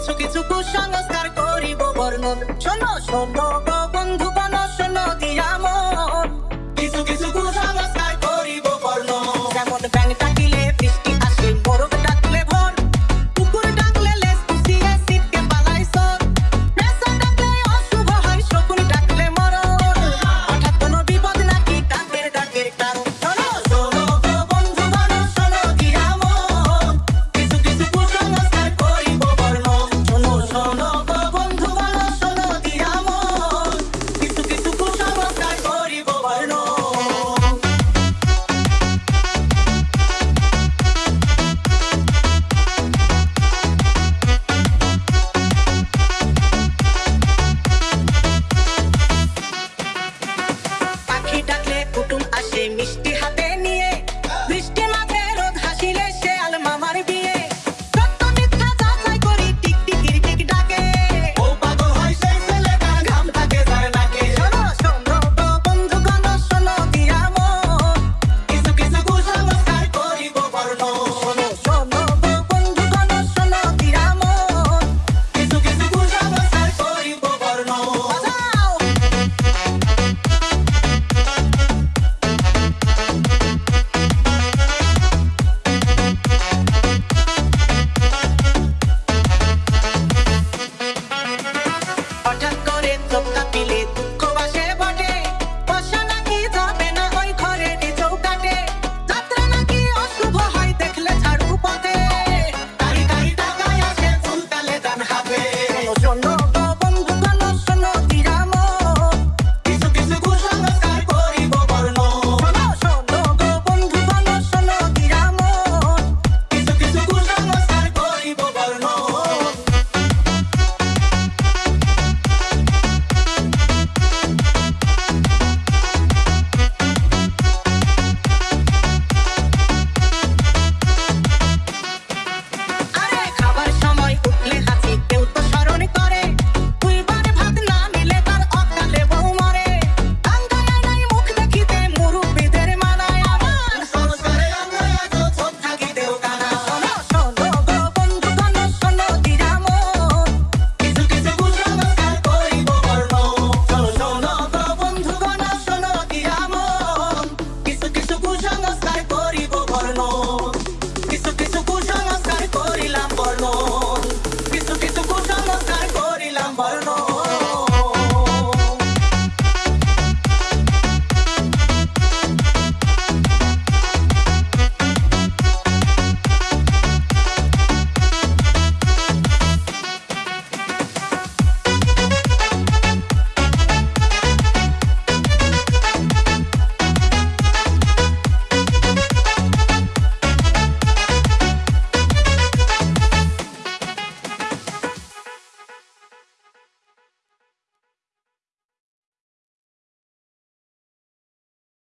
কিছু কিছু কুসংস্কার করিব বর্ণন শোনো শোনো Oh. John